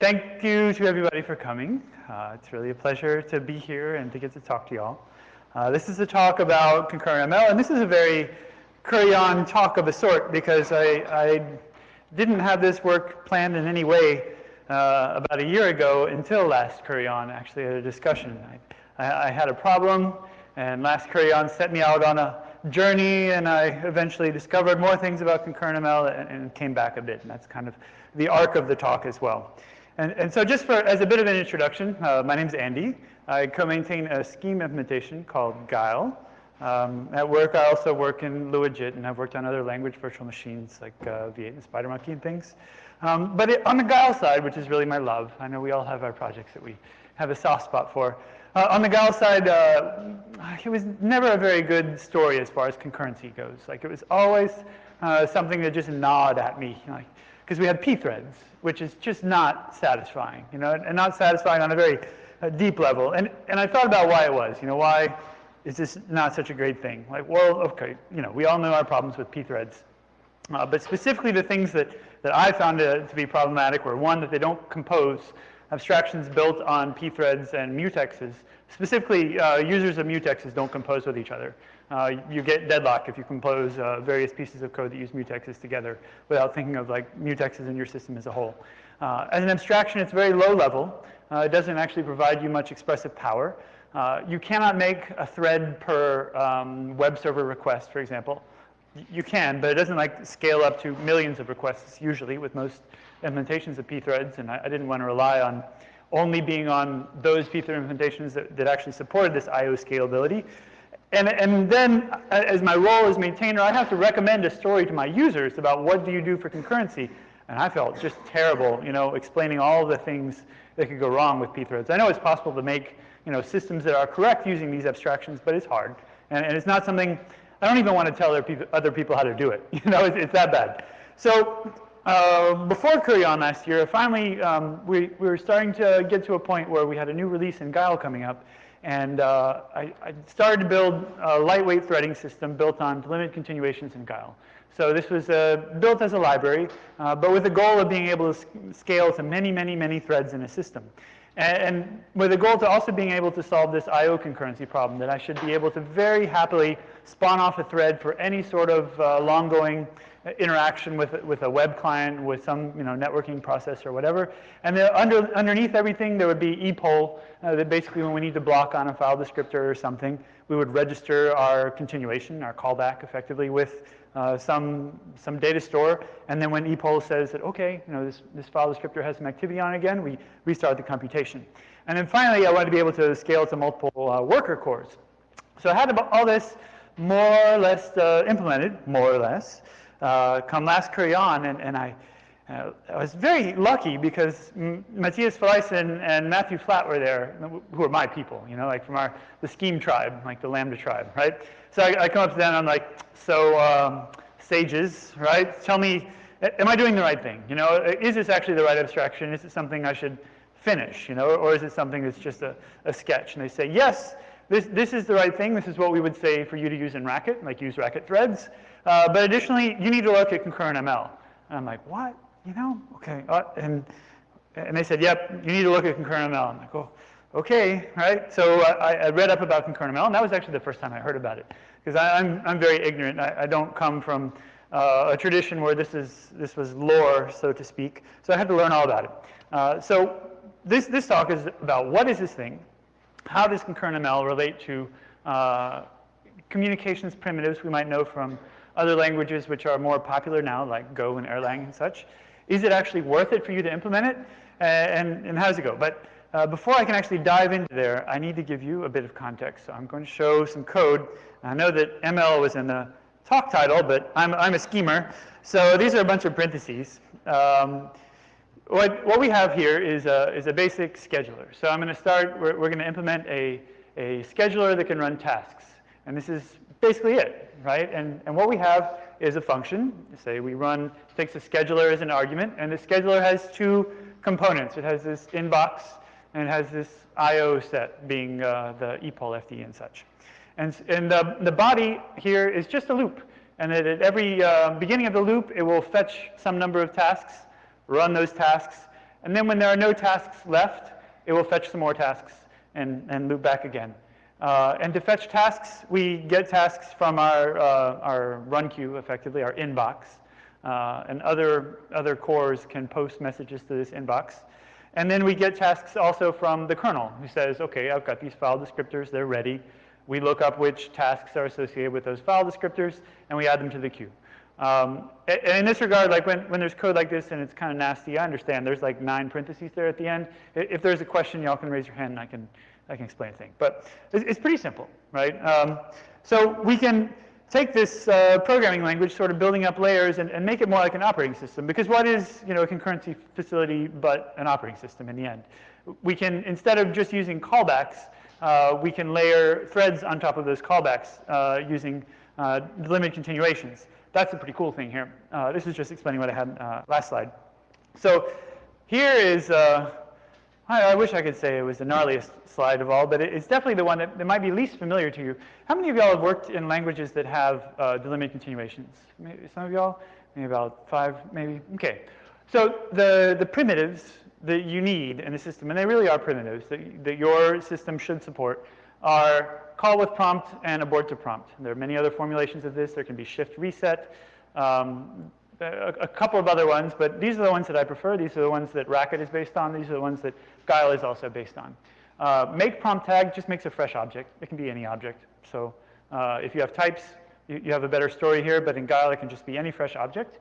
Thank you to everybody for coming. Uh, it's really a pleasure to be here and to get to talk to y'all. Uh, this is a talk about concurrent ML, and this is a very Curry On talk of a sort because I, I didn't have this work planned in any way uh, about a year ago until last Curry On, actually at a discussion. I, I, had a problem, and last Curry On set me out on a journey, and I eventually discovered more things about concurrent ML and, and came back a bit, and that's kind of the arc of the talk as well. And, and so just for, as a bit of an introduction, uh, my name is Andy. I co-maintain a scheme implementation called Guile. Um, at work, I also work in LuaJIT, and I've worked on other language virtual machines like uh, V8 and SpiderMonkey and things. Um, but it, on the Guile side, which is really my love, I know we all have our projects that we have a soft spot for. Uh, on the Guile side, uh, it was never a very good story as far as concurrency goes. Like it was always uh, something that just gnawed at me. Like, because we had pthreads, which is just not satisfying, you know, and not satisfying on a very uh, deep level. And, and I thought about why it was, you know, why is this not such a great thing? Like, well, okay, you know, we all know our problems with pthreads. Uh, but specifically the things that, that I found to, to, be problematic were one, that they don't compose abstractions built on pthreads and mutexes. Specifically, uh, users of mutexes don't compose with each other uh, you get deadlock if you compose uh, various pieces of code that use mutexes together without thinking of like mutexes in your system as a whole. Uh, as an abstraction, it's very low level. Uh, it doesn't actually provide you much expressive power. Uh, you cannot make a thread per um, web server request, for example. You can, but it doesn't like scale up to millions of requests usually with most implementations of pthreads, and I, I didn't want to rely on only being on those pthread implementations that, that actually supported this I.O. scalability. And, and then, as my role as maintainer, I have to recommend a story to my users about what do you do for concurrency. And I felt just terrible, you know, explaining all the things that could go wrong with pthreads. I know it's possible to make, you know, systems that are correct using these abstractions, but it's hard. And, and it's not something, I don't even want to tell other people, how to do it. You know, it's, it's that bad. So uh, before Curry On last year, finally, um, we, we were starting to get to a point where we had a new release in Guile coming up. And uh, I, I, started to build a lightweight threading system built on delimited continuations in Guile. So this was uh, built as a library, uh, but with the goal of being able to scale to many, many, many threads in a system. And, and with the goal to also being able to solve this I.O. concurrency problem, that I should be able to very happily spawn off a thread for any sort of uh, long-going interaction with, with a web client, with some you know, networking process or whatever. And then under, underneath everything, there would be epoll, uh, that basically when we need to block on a file descriptor or something, we would register our continuation, our callback effectively with uh, some, some data store. And then when epoll says that, okay, you know, this, this file descriptor has some activity on it again, we restart the computation. And then finally, I wanted to be able to scale to multiple uh, worker cores. So I had all this more or less uh, implemented, more or less uh, come last Curry On, and, and I, uh, I was very lucky because Matthias Felleisen and Matthew Flatt were there, who are my people, you know, like from our, the Scheme tribe, like the Lambda tribe, right? So I, I come up to them and I'm like, so um, sages, right? Tell me, am I doing the right thing? You know, is this actually the right abstraction? Is it something I should finish, you know, or is it something that's just a, a sketch? And they say, yes, this, this is the right thing. This is what we would say for you to use in Racket, like use Racket threads. Uh, but additionally, you need to look at concurrent ML. And I'm like, what? You know? Okay. Uh, and, and they said, yep, you need to look at concurrent ML. I'm like, oh, okay, right? So I, I read up about concurrent ML, and that was actually the first time I heard about it. Because I'm, I'm very ignorant. I, I don't come from uh, a tradition where this, is, this was lore, so to speak. So I had to learn all about it. Uh, so this, this talk is about what is this thing? How does concurrent ML relate to uh, communications primitives we might know from other languages which are more popular now, like Go and Erlang and such. Is it actually worth it for you to implement it? Uh, and, and how does it go? But uh, before I can actually dive into there, I need to give you a bit of context. So I'm going to show some code. I know that ML was in the talk title, but I'm, I'm a schemer. So these are a bunch of parentheses. Um, what, what we have here is a, is a basic scheduler. So I'm going to start, we're, we're going to implement a, a scheduler that can run tasks. And this is basically it, right? And, and what we have is a function. Say we run, takes a scheduler as an argument, and the scheduler has two components. It has this inbox, and it has this I.O. set being uh, the epoll FD and such. And, and the, the body here is just a loop. And at every uh, beginning of the loop, it will fetch some number of tasks, run those tasks, And then when there are no tasks left, it will fetch some more tasks and, and loop back again. Uh, and to fetch tasks, we get tasks from our, uh, our run queue, effectively, our inbox. Uh, and other, other cores can post messages to this inbox. And then we get tasks also from the kernel, who says, OK, I've got these file descriptors. They're ready. We look up which tasks are associated with those file descriptors, and we add them to the queue. Um, and in this regard, like when, when there's code like this and it's kind of nasty, I understand. There's like nine parentheses there at the end. If there's a question, y'all can raise your hand and I can, I can explain a thing. But it's, it's pretty simple, right? Um, so we can take this uh, programming language, sort of building up layers, and, and, make it more like an operating system. Because what is you know, a concurrency facility but an operating system in the end? We can, instead of just using callbacks, uh, we can layer threads on top of those callbacks uh, using uh, limited continuations. That's a pretty cool thing here. Uh, this is just explaining what I had uh, last slide. So here is, uh, I, I, wish I could say it was the gnarliest slide of all, but it, it's definitely the one that, that, might be least familiar to you. How many of y'all have worked in languages that have delimited continuations? Maybe some of y'all? Maybe about five, maybe? Okay. So the, the primitives that you need in the system, and they really are primitives that, that your system should support, are call with prompt and abort to prompt. There are many other formulations of this. There can be shift reset, um, a, a, couple of other ones, but these are the ones that I prefer. These are the ones that Racket is based on. These are the ones that Guile is also based on. Uh, make prompt tag just makes a fresh object. It can be any object. So uh, if you have types, you, you have a better story here, but in Guile it can just be any fresh object.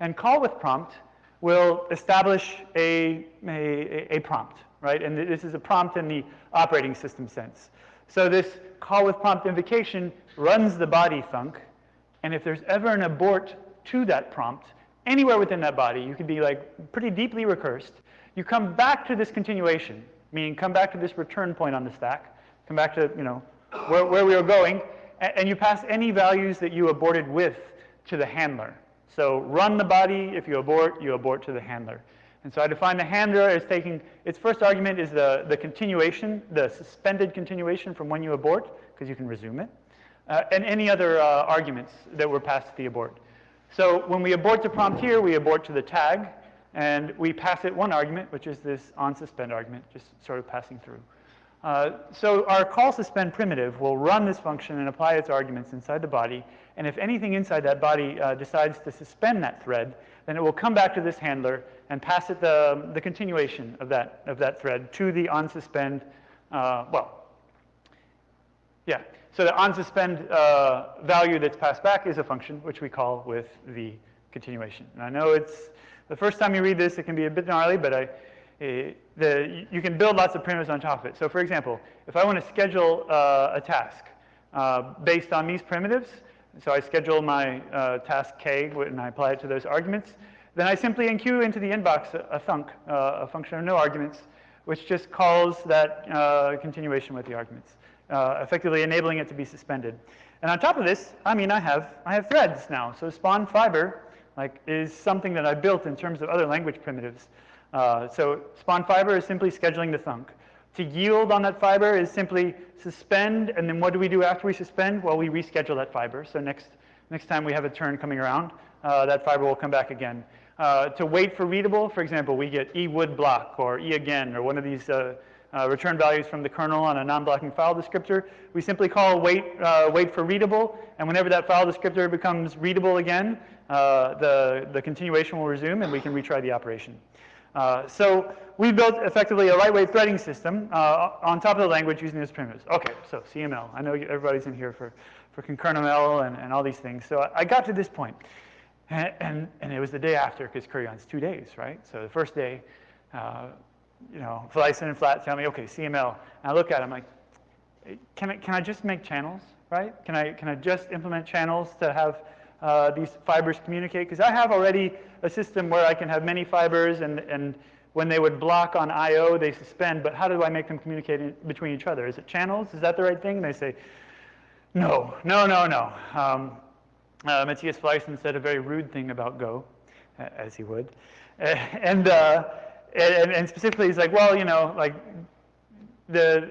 And call with prompt will establish a, a, a prompt, right? And this is a prompt in the operating system sense. So this call with prompt invocation runs the body thunk, and if there's ever an abort to that prompt, anywhere within that body, you could be like pretty deeply recursed. You come back to this continuation, meaning come back to this return point on the stack, come back to you know where, where we were going, and, and you pass any values that you aborted with to the handler. So run the body. If you abort, you abort to the handler. And so I define the handler as taking, its first argument is the, the continuation, the suspended continuation from when you abort, because you can resume it, uh, and any other uh, arguments that were passed to the abort. So when we abort to prompt here, we abort to the tag, and we pass it one argument, which is this on suspend argument, just sort of passing through. Uh, so our call suspend primitive will run this function and apply its arguments inside the body. And if anything inside that body uh, decides to suspend that thread, then it will come back to this handler and pass it the, the continuation of that, of that thread to the onSuspend, uh, well, yeah. So the onSuspend uh, value that's passed back is a function, which we call with the continuation. And I know it's the first time you read this, it can be a bit gnarly, but I, uh, the, you can build lots of primitives on top of it. So for example, if I want to schedule uh, a task uh, based on these primitives, so I schedule my uh, task k and I apply it to those arguments, then I simply enqueue into the inbox a, a thunk, uh, a function of no arguments, which just calls that uh, continuation with the arguments, effectively enabling it to be suspended. And on top of this, I mean, I have, I have threads now. So spawn fiber like, is something that I built in terms of other language primitives. Uh, so spawn fiber is simply scheduling the thunk. To yield on that fiber is simply suspend, and then what do we do after we suspend? Well, we reschedule that fiber. So next, next time we have a turn coming around, uh, that fiber will come back again. Uh, to wait for readable, for example, we get e would block or e again or one of these uh, uh, return values from the kernel on a non-blocking file descriptor. We simply call wait, uh, wait for readable, and whenever that file descriptor becomes readable again, the, the continuation will resume and we can retry the operation. Uh, so we built effectively a lightweight threading system uh, on top of the language using those primitives. Okay, so CML. I know everybody's in here for, for concurrentML and, and all these things. So I, I got to this point. And, and, and, it was the day after, because Curry On's two days, right? So the first day, uh, you know, Felleisen and Flatt tell me, okay, CML. And I look at it, I'm like, can I, can I just make channels, right? Can I, can I just implement channels to have uh, these fibers communicate? Because I have already a system where I can have many fibers, and, and when they would block on I.O., they suspend, but how do I make them communicate in, between each other? Is it channels? Is that the right thing? And they say, no, no, no, no. Um, uh, Matthias Felleisen said a very rude thing about Go, as he would. And, uh, and, and specifically, he's like, well, you know, like the,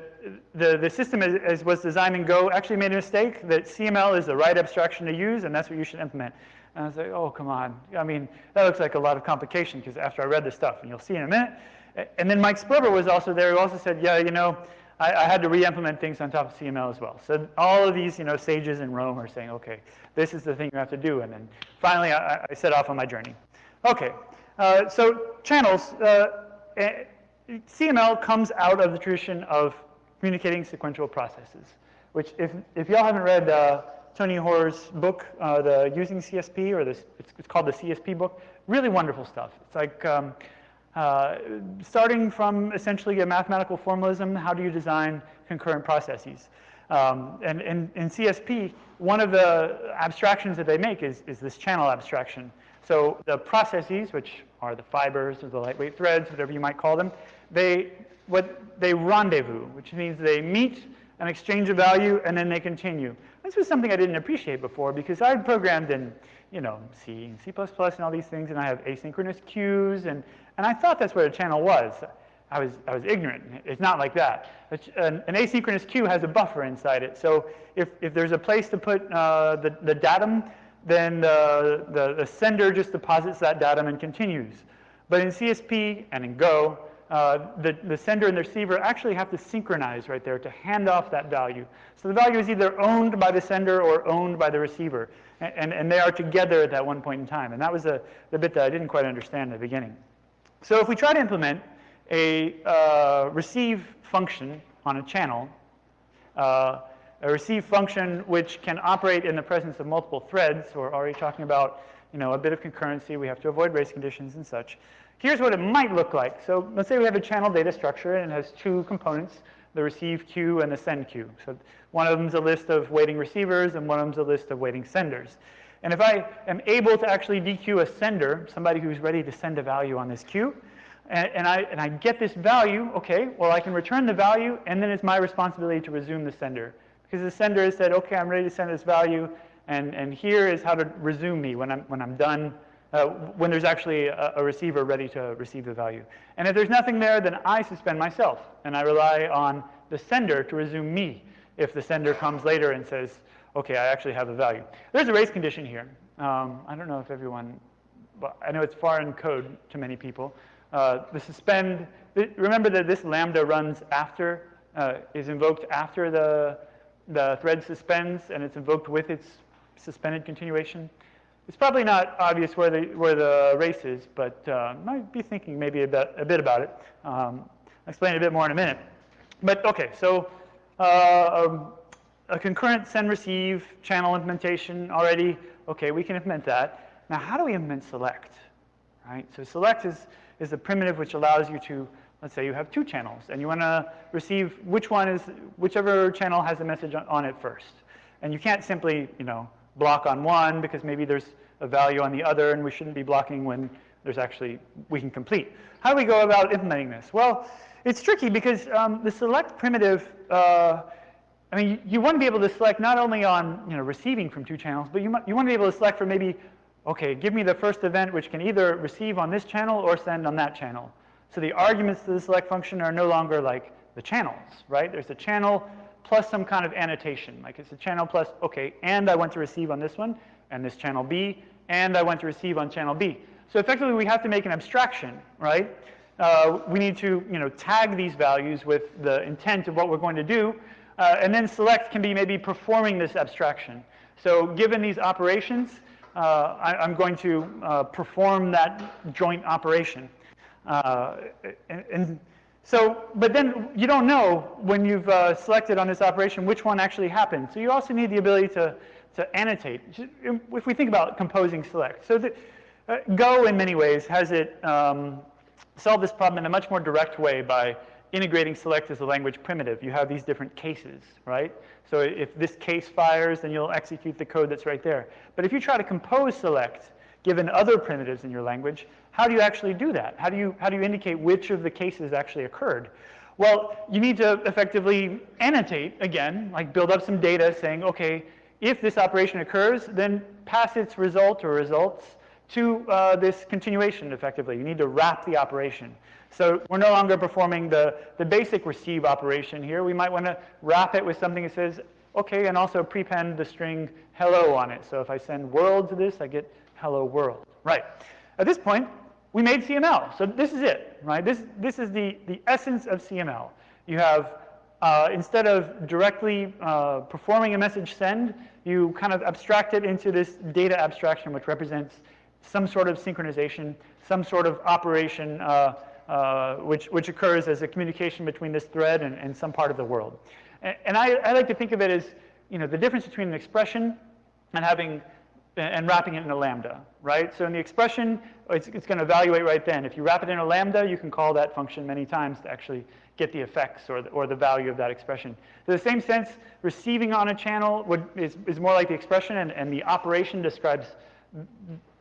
the, the system as, as, was designed in Go actually made a mistake that CML is the right abstraction to use, and that's what you should implement. And I was like, oh, come on. I mean, that looks like a lot of complication because after I read the stuff, and you'll see in a minute. And then Mike Sperber was also there who also said, yeah, you know, I, I had to re-implement things on top of CML as well. So all of these, you know, sages in Rome are saying, okay, this is the thing you have to do. And then finally, I, I set off on my journey. Okay, uh, so channels. Uh, eh, CML comes out of the tradition of communicating sequential processes, which if, if y'all haven't read uh, Tony Hoare's book, uh, the Using CSP, or this, it's, it's, called the CSP book, really wonderful stuff. It's like um, uh, starting from essentially a mathematical formalism, how do you design concurrent processes? Um, and in CSP, one of the abstractions that they make is, is this channel abstraction. So the processes, which are the fibers or the lightweight threads, whatever you might call them, they, what, they rendezvous, which means they meet an exchange of value and then they continue. This was something I didn't appreciate before because I had programmed in, you know, C and C++ and all these things, and I have asynchronous queues, and, and I thought that's what a channel was. I was, I was ignorant. It's not like that. An, an, asynchronous queue has a buffer inside it. So if, if there's a place to put uh, the, the datum, then the, the, the, sender just deposits that datum and continues. But in CSP and in Go, uh, the, the sender and the receiver actually have to synchronize right there to hand off that value. So the value is either owned by the sender or owned by the receiver. And, and, and they are together at that one point in time. And that was a, the bit that I didn't quite understand in the beginning. So if we try to implement a uh, receive function on a channel, uh, a receive function which can operate in the presence of multiple threads, So we're already talking about you know, a bit of concurrency, we have to avoid race conditions and such. Here's what it might look like. So let's say we have a channel data structure and it has two components, the receive queue and the send queue. So one of them is a list of waiting receivers and one of them is a list of waiting senders. And if I am able to actually dequeue a sender, somebody who's ready to send a value on this queue, and, and, I, and I get this value, okay, well I can return the value and then it's my responsibility to resume the sender. Because the sender has said, okay, I'm ready to send this value and, and here is how to resume me when I'm, when I'm done uh, when there's actually a, a, receiver ready to receive the value. And if there's nothing there, then I suspend myself, and I rely on the sender to resume me if the sender comes later and says, okay, I actually have the value. There's a race condition here. Um, I don't know if everyone, but I know it's foreign code to many people. Uh, the suspend, remember that this lambda runs after, uh, is invoked after the, the thread suspends, and it's invoked with its suspended continuation. It's probably not obvious where the, where the race is, but uh, might be thinking maybe a bit, a bit about it. Um, I'll explain a bit more in a minute. But okay, so uh, um, a concurrent send receive channel implementation already, okay, we can implement that. Now, how do we implement select? Right? So select is, is a primitive which allows you to, let's say you have two channels, and you want to receive which one is, whichever channel has a message on, on it first. And you can't simply, you know, block on one because maybe there's a value on the other and we shouldn't be blocking when there's actually, we can complete. How do we go about implementing this? Well, it's tricky because um, the select primitive, uh, I mean, you, you, want to be able to select not only on you know, receiving from two channels, but you, you want to be able to select for maybe, okay, give me the first event which can either receive on this channel or send on that channel. So the arguments to the select function are no longer like the channels, right? There's a channel plus some kind of annotation. Like it's a channel plus, okay, and I want to receive on this one, and this channel B, and I want to receive on channel B. So effectively, we have to make an abstraction, right? Uh, we need to, you know, tag these values with the intent of what we're going to do, uh, and then select can be maybe performing this abstraction. So given these operations, uh, I, am going to uh, perform that joint operation. Uh, and, so, but then you don't know when you've uh, selected on this operation which one actually happened. So you also need the ability to, to annotate. If we think about composing select. So the, uh, Go, in many ways, has it um, solved this problem in a much more direct way by integrating select as a language primitive. You have these different cases, right? So if this case fires, then you'll execute the code that's right there. But if you try to compose select, given other primitives in your language, how do you actually do that? How do you, how do you indicate which of the cases actually occurred? Well, you need to effectively annotate, again, like build up some data saying, okay, if this operation occurs, then pass its result or results to uh, this continuation effectively. You need to wrap the operation. So we're no longer performing the, the basic receive operation here. We might want to wrap it with something that says, okay, and also prepend the string hello on it. So if I send world to this, I get hello world. Right. At this point, we made CML. So this is it, right? This, this is the, the essence of CML. You have, uh, instead of directly uh, performing a message send, you kind of abstract it into this data abstraction, which represents some sort of synchronization, some sort of operation uh, uh, which, which occurs as a communication between this thread and, and some part of the world. And, and I, I, like to think of it as you know, the difference between an expression and having and wrapping it in a lambda, right? So in the expression, it's, it's going to evaluate right then. If you wrap it in a lambda, you can call that function many times to actually get the effects or the, or the value of that expression. So in the same sense, receiving on a channel would, is, is more like the expression, and, and the operation describes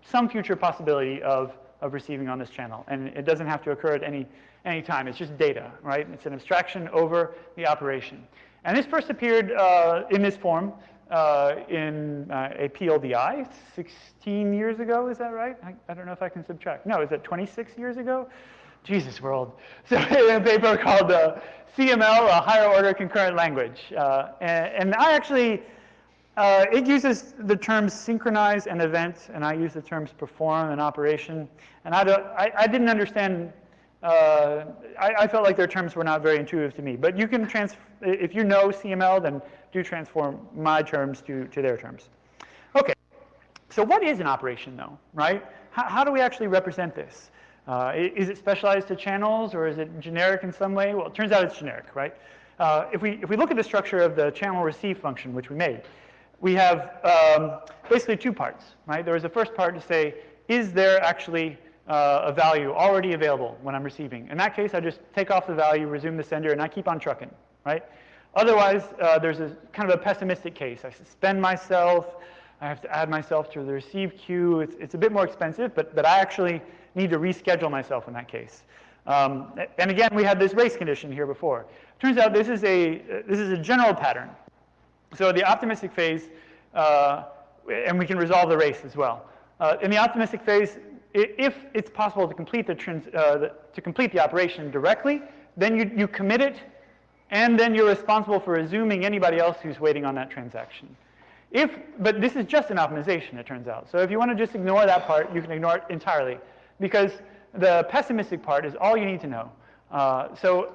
some future possibility of, of receiving on this channel. And it doesn't have to occur at any, any time. It's just data, right? It's an abstraction over the operation. And this first appeared uh, in this form uh, in uh, a PLDI 16 years ago, is that right? I, I, don't know if I can subtract. No, is that 26 years ago? Jesus world. So a paper called uh, CML, a higher order concurrent language. Uh, and, and, I actually, uh, it uses the terms synchronize and event, and I use the terms perform and operation. And I, don't, I, I didn't understand uh, I, I, felt like their terms were not very intuitive to me. But you can trans if you know CML, then do transform my terms to, to their terms. Okay, so what is an operation though, right? How, how do we actually represent this? Uh, is it specialized to channels or is it generic in some way? Well, it turns out it's generic, right? Uh, if, we, if we look at the structure of the channel receive function, which we made, we have um, basically two parts, right? There is a first part to say, is there actually uh, a value already available when I'm receiving? In that case, I just take off the value, resume the sender, and I keep on trucking, right? Otherwise, uh, there's a kind of a pessimistic case. I suspend myself. I have to add myself to the receive queue. It's, it's a bit more expensive, but, but I actually need to reschedule myself in that case. Um, and again, we had this race condition here before. Turns out this is a, this is a general pattern. So the optimistic phase, uh, and we can resolve the race as well. Uh, in the optimistic phase, if it's possible to complete the, trans, uh, the, to complete the operation directly, then you, you commit it and then you're responsible for resuming anybody else who's waiting on that transaction. If, but this is just an optimization, it turns out. So if you want to just ignore that part, you can ignore it entirely, because the pessimistic part is all you need to know. Uh, so,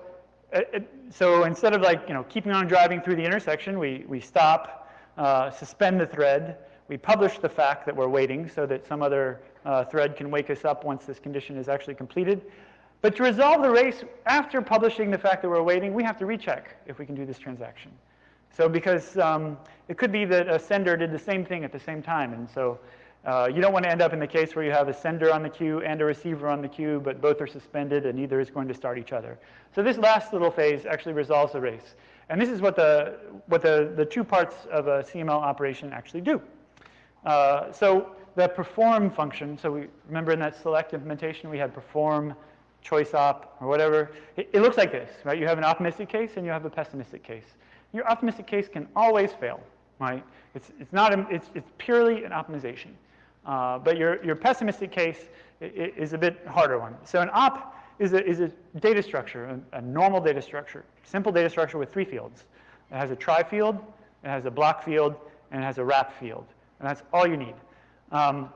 uh, so instead of like you know keeping on driving through the intersection, we we stop, uh, suspend the thread, we publish the fact that we're waiting, so that some other uh, thread can wake us up once this condition is actually completed. But to resolve the race, after publishing the fact that we're waiting, we have to recheck if we can do this transaction. So because um, it could be that a sender did the same thing at the same time. And so uh, you don't want to end up in the case where you have a sender on the queue and a receiver on the queue, but both are suspended and neither is going to start each other. So this last little phase actually resolves the race. And this is what the, what the, the two parts of a CML operation actually do. Uh, so the perform function, so we remember in that select implementation we had perform choice op, or whatever. It, it, looks like this, right? You have an optimistic case and you have a pessimistic case. Your optimistic case can always fail, right? It's, it's, not a, it's, it's purely an optimization. Uh, but your, your pessimistic case is a bit harder one. So an op is a, is a data structure, a, a normal data structure, simple data structure with three fields. It has a try field, it has a block field, and it has a wrap field. And that's all you need. Um,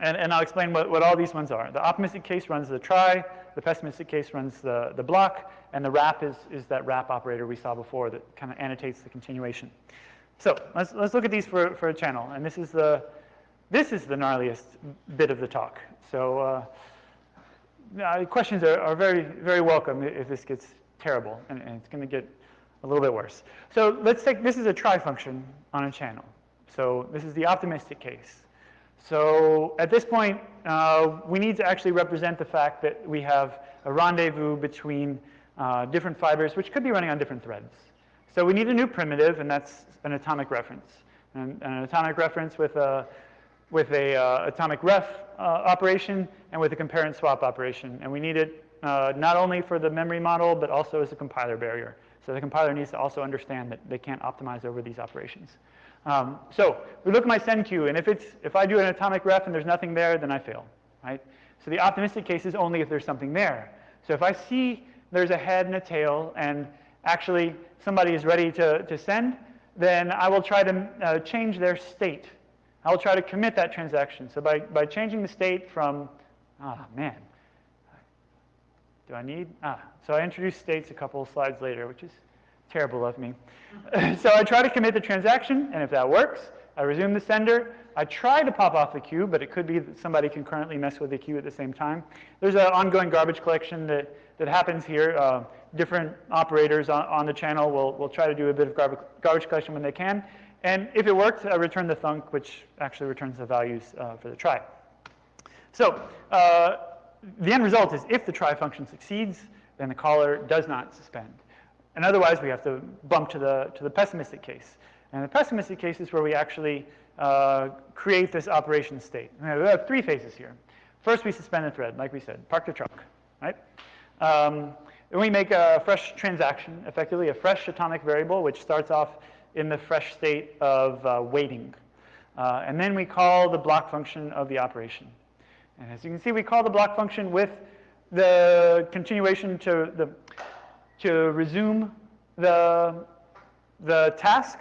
and, and I'll explain what, what all these ones are. The optimistic case runs the try, the pessimistic case runs the, the block, and the wrap is, is that wrap operator we saw before that kind of annotates the continuation. So let's, let's look at these for, for a channel. And this is the, this is the gnarliest bit of the talk. So uh, questions are, are very, very welcome if this gets terrible, and, and it's going to get a little bit worse. So let's take, this is a try function on a channel. So this is the optimistic case. So at this point, uh, we need to actually represent the fact that we have a rendezvous between uh, different fibers, which could be running on different threads. So we need a new primitive, and that's an atomic reference. And, an atomic reference with a, with a uh, atomic ref uh, operation and with a compare and swap operation. And we need it uh, not only for the memory model, but also as a compiler barrier. So the compiler needs to also understand that they can't optimize over these operations. Um, so we look at my send queue, and if, it's, if I do an atomic ref and there's nothing there, then I fail, right? So the optimistic case is only if there's something there. So if I see there's a head and a tail, and actually somebody is ready to, to send, then I will try to uh, change their state I will try to commit that transaction. So by, by changing the state from, ah, man, do I need, ah, so I introduced states a couple of slides later, which is terrible of me. so I try to commit the transaction, and if that works, I resume the sender. I try to pop off the queue, but it could be that somebody can currently mess with the queue at the same time. There's an ongoing garbage collection that, that happens here. Uh, different operators on, on, the channel will, will try to do a bit of garbage, garbage collection when they can. And if it works, I return the thunk, which actually returns the values uh, for the try. So uh, the end result is if the try function succeeds, then the caller does not suspend. And otherwise, we have to bump to the, to the pessimistic case. And the pessimistic case is where we actually uh, create this operation state. We have three phases here. First, we suspend the thread, like we said, park the truck, right? Um, then we make a fresh transaction, effectively a fresh atomic variable, which starts off in the fresh state of uh, waiting. Uh, and then we call the block function of the operation. And as you can see, we call the block function with the continuation to, the, to resume the, the task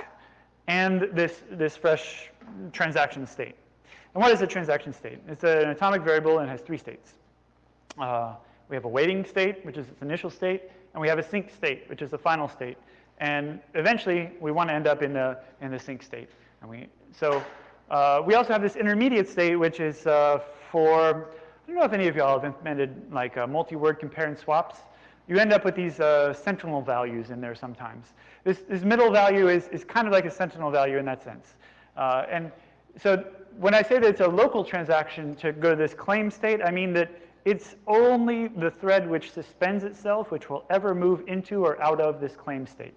and this, this fresh transaction state. And what is a transaction state? It's an atomic variable and has three states. Uh, we have a waiting state, which is its initial state, and we have a sync state, which is the final state. And eventually, we want to end up in the, in the sync state. And we, so uh, we also have this intermediate state, which is uh, for, I don't know if any of y'all have implemented like uh, multi-word compare and swaps. You end up with these uh, sentinel values in there sometimes. This, this middle value is, is kind of like a sentinel value in that sense. Uh, and so when I say that it's a local transaction to go to this claim state, I mean that it's only the thread which suspends itself which will ever move into or out of this claim state.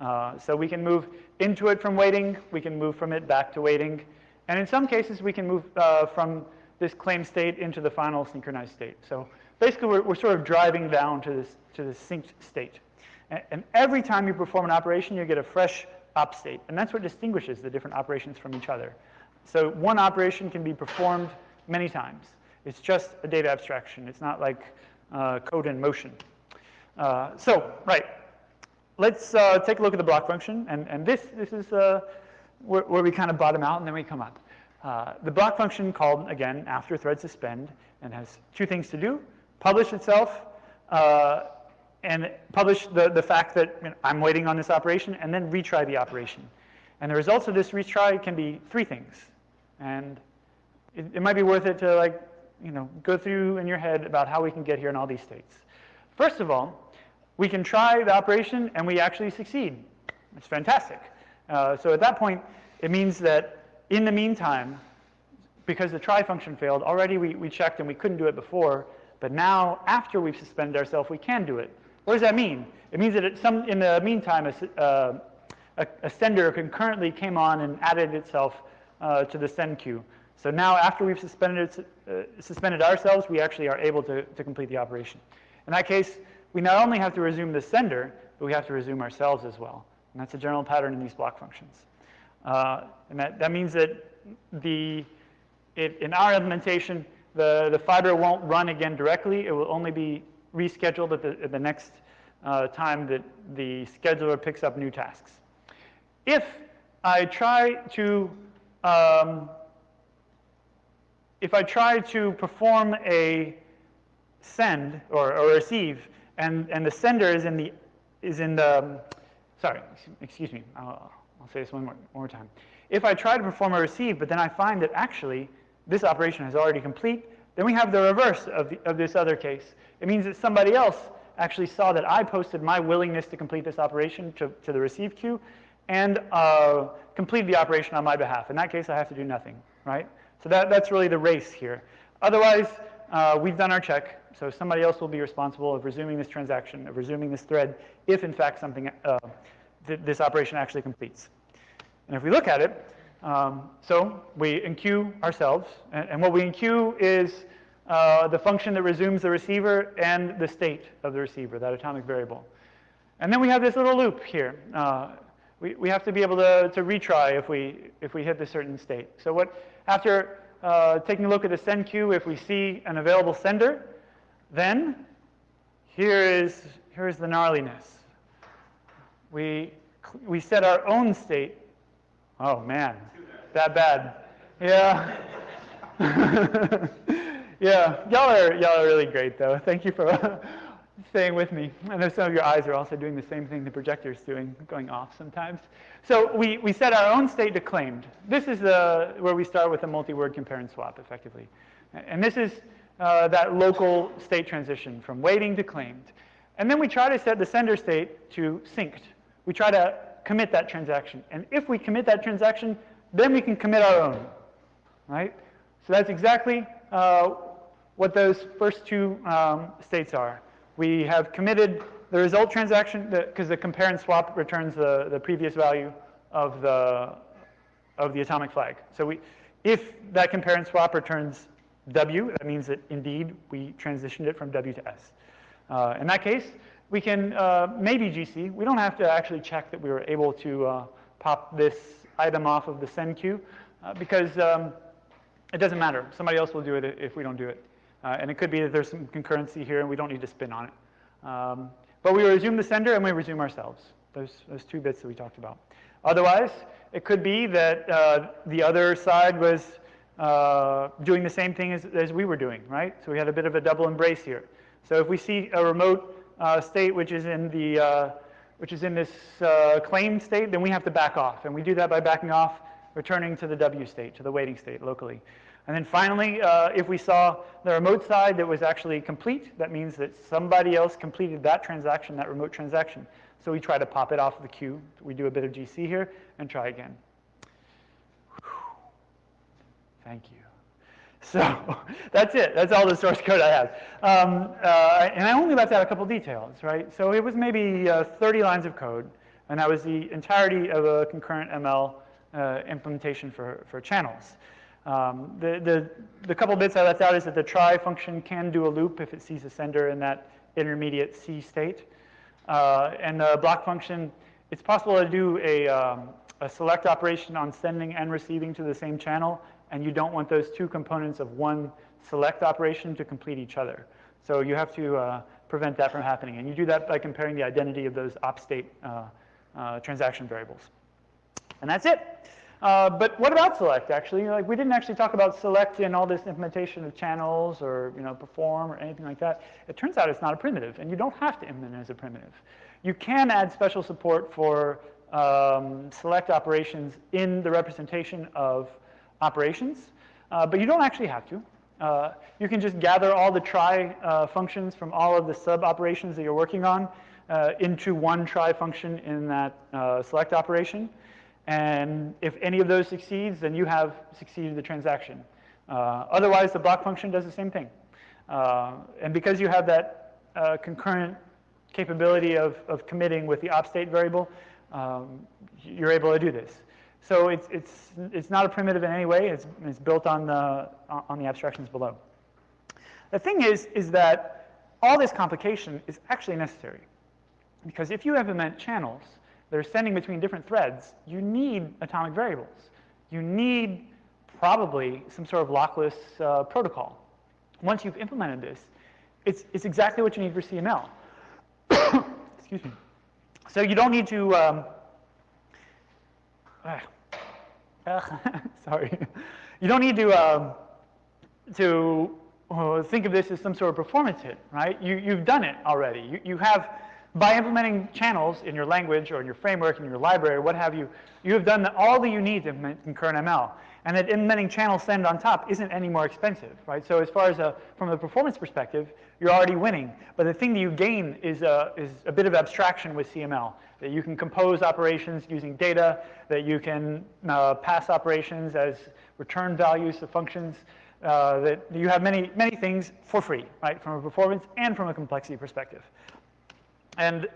Uh, so we can move into it from waiting, we can move from it back to waiting, and in some cases we can move uh, from this claim state into the final synchronized state. So basically we're, we're sort of driving down to this, to this synced state. And, and every time you perform an operation, you get a fresh op state, and that's what distinguishes the different operations from each other. So one operation can be performed many times. It's just a data abstraction. It's not like uh, code in motion. Uh, so, right, let's uh, take a look at the block function. And, and this, this is uh, where, where, we kind of bottom out and then we come up. Uh, the block function called, again, after thread suspend, and has two things to do. Publish itself, uh, and publish the, the fact that you know, I'm waiting on this operation, and then retry the operation. And the results of this retry can be three things. And it, it might be worth it to like you know, go through in your head about how we can get here in all these states. First of all, we can try the operation and we actually succeed. It's fantastic. Uh, so at that point, it means that in the meantime, because the try function failed, already we, we checked and we couldn't do it before, but now after we've suspended ourselves, we can do it. What does that mean? It means that some, in the meantime, a, uh, a, a, sender concurrently came on and added itself uh, to the send queue. So now after we've suspended, uh, suspended ourselves, we actually are able to, to complete the operation. In that case, we not only have to resume the sender, but we have to resume ourselves as well. And that's a general pattern in these block functions. Uh, and that, that means that the, it, in our implementation, the, the fiber won't run again directly. It will only be rescheduled at the, at the next uh, time that the scheduler picks up new tasks. If I try to um, if I try to perform a send or, or receive, and, and the sender is in the, is in the, sorry, excuse me, I'll, I'll say this one more, one more time. If I try to perform a receive, but then I find that actually this operation is already complete, then we have the reverse of, the, of this other case. It means that somebody else actually saw that I posted my willingness to complete this operation to, to the receive queue and uh, completed the operation on my behalf. In that case, I have to do nothing, right? So that, that's really the race here. Otherwise, uh, we've done our check, so somebody else will be responsible of resuming this transaction, of resuming this thread, if in fact something, uh, th this operation actually completes. And if we look at it, um, so we enqueue ourselves, and, and what we enqueue is uh, the function that resumes the receiver and the state of the receiver, that atomic variable. And then we have this little loop here. Uh, we, we have to be able to, to retry if we, if we hit a certain state. So what, after uh, taking a look at the send queue, if we see an available sender, then here is, here is the gnarliness. We, we set our own state. Oh man, that bad. Yeah. yeah, y'all are, y'all are really great, though. Thank you for staying with me. I know some of your eyes are also doing the same thing the projector's doing, going off sometimes. So we, we set our own state to claimed. This is the, where we start with a multi-word compare and swap, effectively. And this is uh, that local state transition from waiting to claimed. And then we try to set the sender state to synced. We try to commit that transaction. And if we commit that transaction, then we can commit our own, right? So that's exactly uh, what those first two um, states are. We have committed the result transaction, because the, compare and swap returns the, the previous value of the, of the atomic flag. So we, if that compare and swap returns W, that means that indeed we transitioned it from W to S. Uh, in that case, we can uh, maybe GC. We don't have to actually check that we were able to uh, pop this item off of the send queue uh, because um, it doesn't matter. Somebody else will do it if we don't do it. Uh, and it could be that there's some concurrency here and we don't need to spin on it. Um, but we resume the sender and we resume ourselves, those, those two bits that we talked about. Otherwise, it could be that uh, the other side was uh, doing the same thing as, as we were doing, right? So we had a bit of a double embrace here. So if we see a remote state which is in the uh, which is in this uh, claim state, then we have to back off. And we do that by backing off, returning to the W state, to the waiting state locally. And then finally, uh, if we saw the remote side that was actually complete, that means that somebody else completed that transaction, that remote transaction. So we try to pop it off the queue. We do a bit of GC here and try again. Thank you. So that's it. That's all the source code I have. Um, uh, and I only left out a couple details, right? So it was maybe uh, 30 lines of code, and that was the entirety of a concurrent ML uh, implementation for, for channels. Um, the, the, the couple bits I left out is that the try function can do a loop if it sees a sender in that intermediate C state. Uh, and the block function, it's possible to do a, um, a select operation on sending and receiving to the same channel and you don't want those two components of one select operation to complete each other. So you have to uh, prevent that from happening. And you do that by comparing the identity of those op state uh, uh, transaction variables. And that's it. Uh, but what about select, actually? Like, we didn't actually talk about select in all this implementation of channels or, you know, perform or anything like that. It turns out it's not a primitive, and you don't have to implement it as a primitive. You can add special support for um, select operations in the representation of operations, uh, but you don't actually have to. Uh, you can just gather all the try uh, functions from all of the sub operations that you're working on uh, into one try function in that uh, select operation. And if any of those succeeds, then you have succeeded the transaction. Uh, otherwise, the block function does the same thing. and because you have that concurrent capability of, of committing with the op state variable, um, you're able to do this. So it's, it's, it's not a primitive in any way. It's, it's built on the, on the abstractions below. The thing is, is that all this complication is actually necessary. Because if you implement channels that are sending between different threads, you need atomic variables. You need probably some sort of lockless uh, protocol. Once you've implemented this, it's, it's exactly what you need for CML. Excuse me. So you don't need to um, sorry. You don't need to, um, to uh, think of this as some sort of performance hit, right? You, you've done it already. You, you have, by implementing channels in your language or in your framework, in your library, what have you, you have done all that you need to implement concurrent ML. And that implementing channel send on top isn't any more expensive, right? So as far as a, from a performance perspective, you're already winning. But the thing that you gain is a, is a bit of abstraction with CML that you can compose operations using data, that you can uh, pass operations as return values to functions, uh, that you have many, many things for free, right, from a performance and from a complexity perspective. And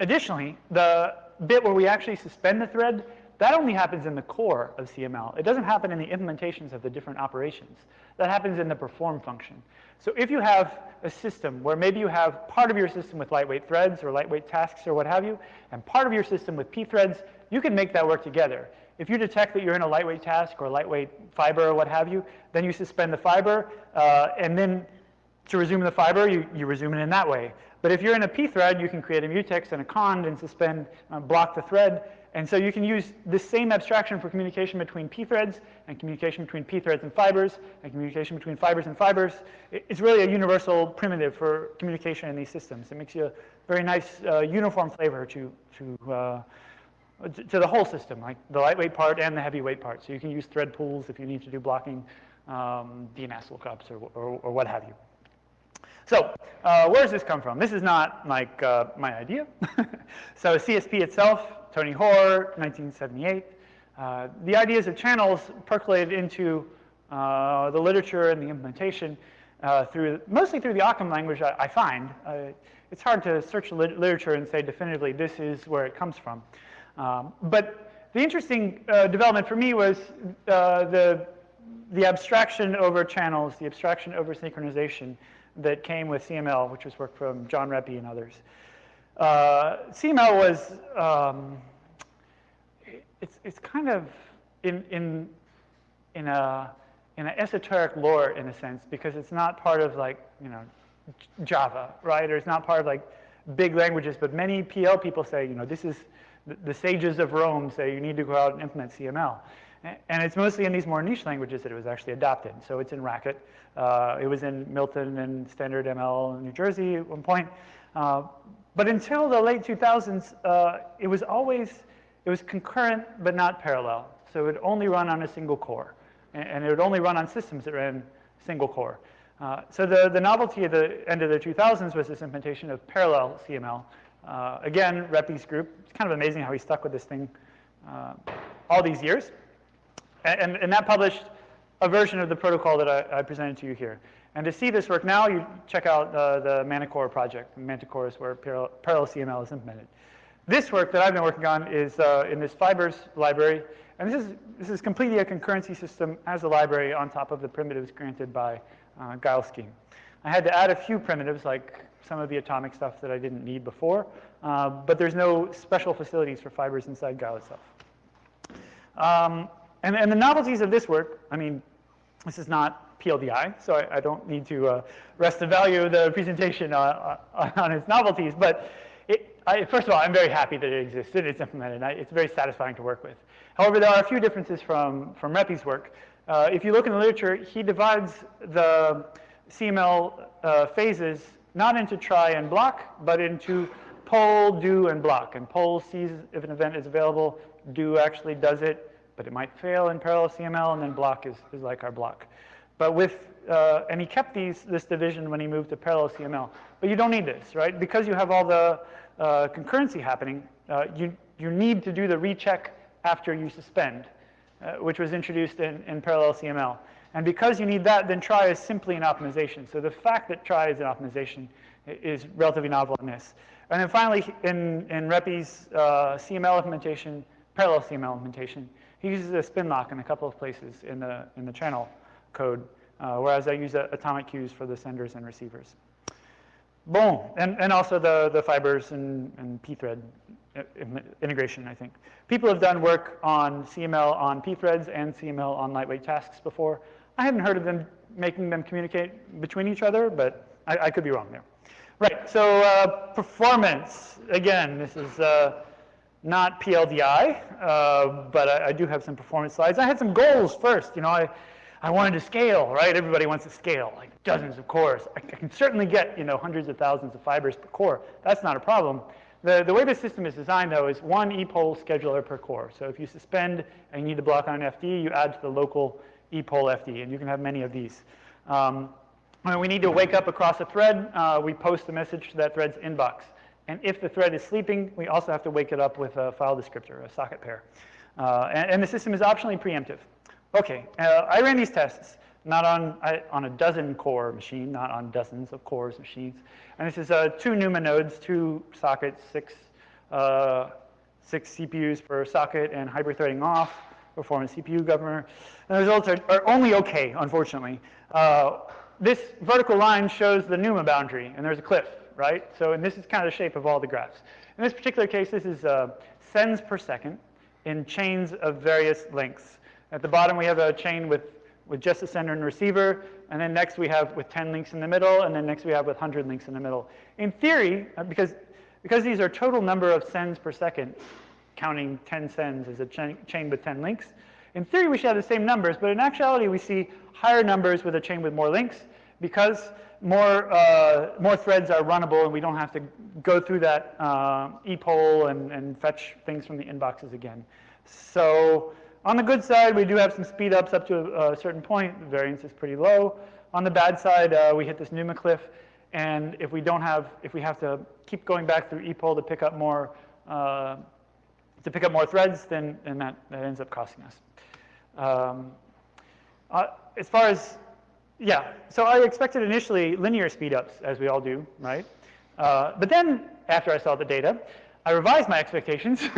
additionally, the bit where we actually suspend the thread, that only happens in the core of CML. It doesn't happen in the implementations of the different operations. That happens in the perform function. So if you have a system where maybe you have part of your system with lightweight threads or lightweight tasks or what have you, and part of your system with pthreads, you can make that work together. If you detect that you're in a lightweight task or lightweight fiber or what have you, then you suspend the fiber, uh, and then to resume the fiber, you, you resume it in that way. But if you're in a pthread, you can create a mutex and a cond and suspend, uh, block the thread, And so you can use this same abstraction for communication between p-threads and communication between p-threads and fibers and communication between fibers and fibers. It's really a universal primitive for communication in these systems. It makes you a very nice uh, uniform flavor to, to, uh, to the whole system, like the lightweight part and the heavyweight part. So you can use thread pools if you need to do blocking um, DNS lookups or, or, or what have you. So uh, where does this come from? This is not like uh, my idea. so CSP itself, Tony Hoare, 1978. Uh, the ideas of channels percolated into uh, the literature and the implementation uh, through mostly through the Occam language. I, I find uh, it's hard to search the literature and say definitively this is where it comes from. Um, but the interesting development for me was the the abstraction over channels, the abstraction over synchronization, that came with CML, which was work from John Reppy and others. Uh, CML was, um, it's, it's kind of in, in, in, a, in an esoteric lore in a sense, because it's not part of like, you know, Java, right? Or it's not part of like big languages, but many PL people say, you know, this is, the sages of Rome say you need to go out and implement CML. And it's mostly in these more niche languages that it was actually adopted. So it's in Racket. Uh, it was in MLton and Standard ML in New Jersey at one point. Uh, but until the late 2000s, uh, it was always, it was concurrent but not parallel. So it would only run on a single core. And, and it would only run on systems that ran single core. Uh, so the, the novelty at the end of the 2000s was this implementation of parallel CML. Uh, again, Reppy's group. It's kind of amazing how he stuck with this thing uh, all these years. And, and that published a version of the protocol that I, I, presented to you here. And to see this work now, you check out uh, the Manticore project. Manticore is where parallel, parallel, CML is implemented. This work that I've been working on is uh, in this fibers library. And this is, this is completely a concurrency system as a library on top of the primitives granted by uh, Guile scheme. I had to add a few primitives, like some of the atomic stuff that I didn't need before, uh, but there's no special facilities for fibers inside Guile itself. Um, and, and the novelties of this work, I mean, this is not PLDI, so I, I don't need to uh, rest the value of the presentation on, on, on its novelties. But it, I, first of all, I'm very happy that it existed. It's implemented. I, it's very satisfying to work with. However, there are a few differences from, from Reppy's work. Uh, if you look in the literature, he divides the CML uh, phases not into try and block, but into poll, do, and block. And poll sees if an event is available, do actually does it, but it might fail in parallel CML, and then block is, is like our block. But with, uh, and he kept these, this division when he moved to parallel CML. But you don't need this, right? Because you have all the uh, concurrency happening, uh, you, you need to do the recheck after you suspend, uh, which was introduced in, in parallel CML. And because you need that, then try is simply an optimization. So the fact that try is an optimization is relatively novel in this. And then finally, in, in Reppy's uh, CML implementation, parallel CML implementation, he uses a spin lock in a couple of places in the, in the channel code, uh, whereas I use atomic queues for the senders and receivers. Boom, and, and also the, the fibers and, and pthread integration, I think. People have done work on CML on pthreads and CML on lightweight tasks before. I haven't heard of them making them communicate between each other, but I, I could be wrong there. Right, so uh, performance. Again, this is uh, not PLDI, uh, but I, I, do have some performance slides. I had some goals first. You know, I, I wanted to scale, right? Everybody wants to scale, like dozens of cores. I, I can certainly get, you know, hundreds of thousands of fibers per core. That's not a problem. The, the way the system is designed, though, is one ePoll scheduler per core. So if you suspend and you need to block on an FD, you add to the local ePoll FD, and you can have many of these. Um, when we need to wake up across a thread, uh, we post a message to that thread's inbox. And if the thread is sleeping, we also have to wake it up with a file descriptor, a socket pair. Uh, and, and, the system is optionally preemptive. Okay, uh, I ran these tests, not on, I, on a dozen core machine, not on dozens of cores machines. And this is uh, two NUMA nodes, two sockets, six, uh, six CPUs per socket, and hyper-threading off, performance CPU governor. And the results are, are only okay, unfortunately. Uh, this vertical line shows the NUMA boundary, and there's a cliff right? So, and this is kind of the shape of all the graphs. In this particular case, this is uh, sends per second in chains of various lengths. At the bottom, we have a chain with, with just a sender and receiver, and then next we have with 10 links in the middle, and then next we have with 100 links in the middle. In theory, uh, because, because these are total number of sends per second, counting 10 sends as a chain, chain with 10 links. In theory, we should have the same numbers, but in actuality, we see higher numbers with a chain with more links because more, uh, more threads are runnable and we don't have to go through that uh, epoll and, and fetch things from the inboxes again. So on the good side, we do have some speed ups up to a, certain point. The variance is pretty low. On the bad side, uh, we hit this NUMA cliff. And if we don't have, if we have to keep going back through epoll to pick up more, uh, to pick up more threads, then, then that, that ends up costing us. Um, uh, as far as, yeah, so I expected initially linear speedups, as we all do, right? Uh, but then, after I saw the data, I revised my expectations to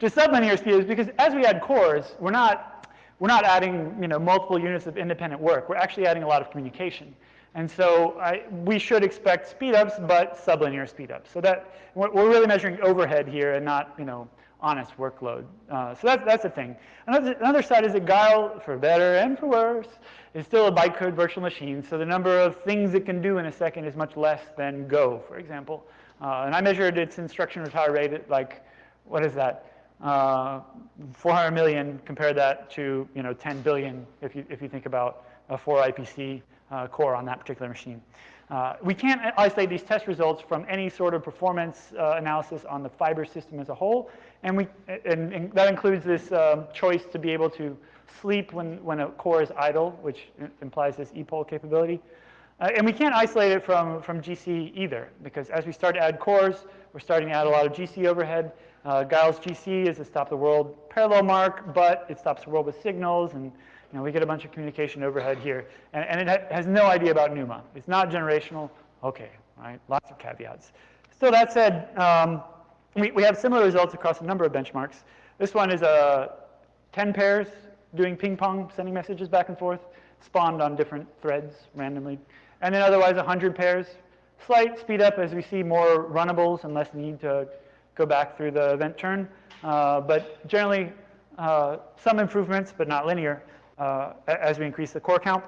sublinear speedups because as we add cores, we're not, we're not adding you know, multiple units of independent work. We're actually adding a lot of communication. And so I, we should expect speedups, but sublinear speedups. So that we're really measuring overhead here and not, you know, honest workload. Uh, so that's, that's a thing. Another, another side is that Guile, for better and for worse, is still a bytecode virtual machine. So the number of things it can do in a second is much less than Go, for example. Uh, and I measured its instruction retire rate at like, what is that? Uh, 400 million, compare that to you know 10 billion if you, if you think about a 4 IPC uh, core on that particular machine. Uh, we can't isolate these test results from any sort of performance uh, analysis on the fiber system as a whole. And, we, and, and that includes this um, choice to be able to sleep when, when a core is idle, which implies this epoll capability. Uh, and we can't isolate it from, from GC either, because as we start to add cores, we're starting to add a lot of GC overhead. Uh, Guile's GC is a stop the world parallel mark, but it stops the world with signals, and you know, we get a bunch of communication overhead here. And, and it ha has no idea about NUMA. It's not generational. Okay, right? Lots of caveats. So that said, um, we, we have similar results across a number of benchmarks. This one is uh, 10 pairs doing ping pong, sending messages back and forth, spawned on different threads randomly. And then otherwise 100 pairs. Slight speed up as we see more runnables and less need to go back through the event turn. Uh, but generally, uh, some improvements, but not linear, uh, as we increase the core count.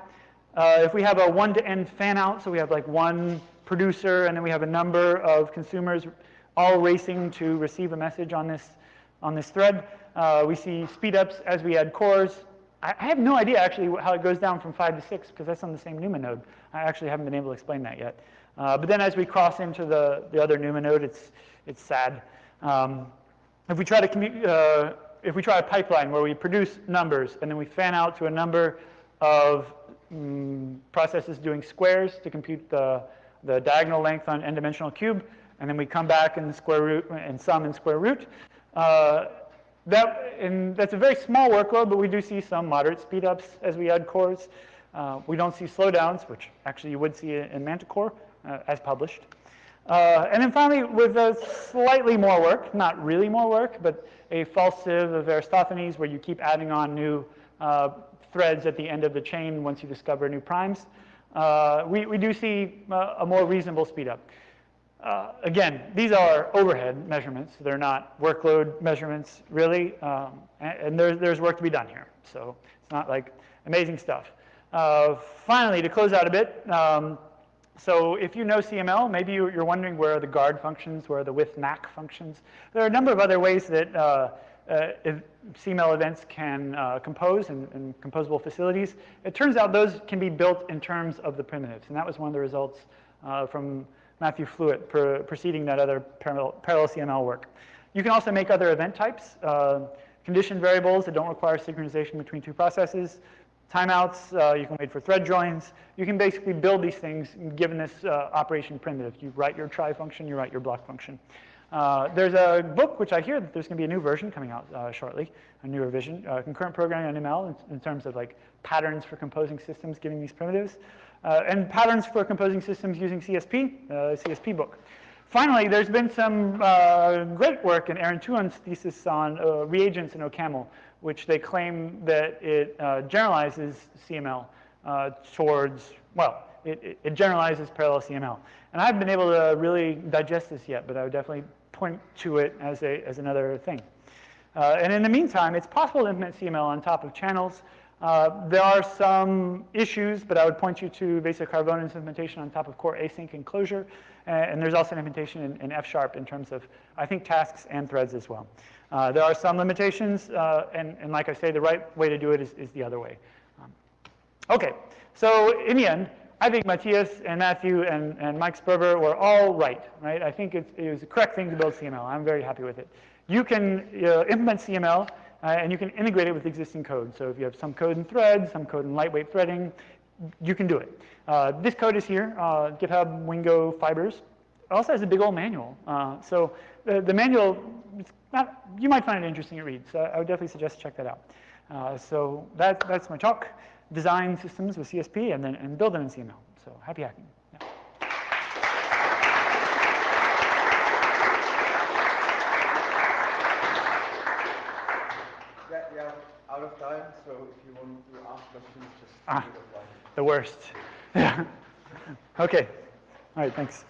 Uh, if we have a one-to-end fan out, so we have like one producer and then we have a number of consumers all racing to receive a message on this, on this thread. Uh, we see speed ups as we add cores. I, have no idea actually how it goes down from five to six because that's on the same NUMA node. I actually haven't been able to explain that yet. Uh, but then as we cross into the, the other NUMA node, it's, it's sad. Um, if we try to uh, if we try a pipeline where we produce numbers and then we fan out to a number of um, processes doing squares to compute the, the diagonal length on n-dimensional cube, and then we come back in the square root and sum in square root. Uh, that, and that's a very small workload, but we do see some moderate speedups as we add cores. Uh, we don't see slowdowns, which actually you would see in Manticore uh, as published. Uh, and then finally, with slightly more work, not really more work, but a false sieve of Eratosthenes where you keep adding on new uh, threads at the end of the chain once you discover new primes, uh, we, we do see uh, a more reasonable speedup. Uh, again, these are overhead measurements. They're not workload measurements, really. Um, and, and there's, there's work to be done here. So it's not like amazing stuff. Uh, finally, to close out a bit, um, so if you know CML, maybe you're wondering where are the guard functions, where are the withNack functions. There are a number of other ways that uh, uh, CML events can uh, compose in, in, composable facilities. It turns out those can be built in terms of the primitives, and that was one of the results uh, from Matthew Flatt preceding that other parallel, parallel, CML work. You can also make other event types, uh, condition variables that don't require synchronization between two processes, timeouts, uh, you can wait for thread joins. You can basically build these things given this uh, operation primitive. You write your try function, you write your block function. Uh, there's a book, which I hear that there's going to be a new version coming out uh, shortly, a new revision, uh, concurrent programming on ML in, in, terms of like patterns for composing systems giving these primitives, and patterns for composing systems using CSP, CSP book. Finally, there's been some great work in Aaron Turon's thesis on reagents in OCaml, which they claim that it uh, generalizes CML uh, towards, well, it, it, generalizes parallel CML. And I haven't been able to really digest this yet, but I would definitely point to it as, a, as another thing. Uh, and in the meantime, it's possible to implement CML on top of channels. Uh, there are some issues, but I would point you to Vesa Karvonen's implementation on top of core async and Clojure. And there's also an implementation in, in F Sharp in terms of, I think, tasks and threads as well. Uh, there are some limitations, uh, and, and, like I say, the right way to do it is, is the other way. Um, okay, so in the end, I think Matthias and Matthew and, and Mike Sperber were all right, right? I think it, it was the correct thing to build CML. I'm very happy with it. You can uh, implement CML, uh, and you can integrate it with existing code. So if you have some code in threads, some code in lightweight threading, you can do it. Uh, this code is here, uh, GitHub Wingo Fibers. It also has a big old manual. Uh, so the, the manual, not, you might find it interesting to read. So I would definitely suggest check that out. Uh, so that, that's my talk design systems with CSP and then and build them in CML. So happy hacking. Yeah. Yeah, yeah, out of time, so if you want to ask questions, just ah, The worst. Okay. All right, thanks.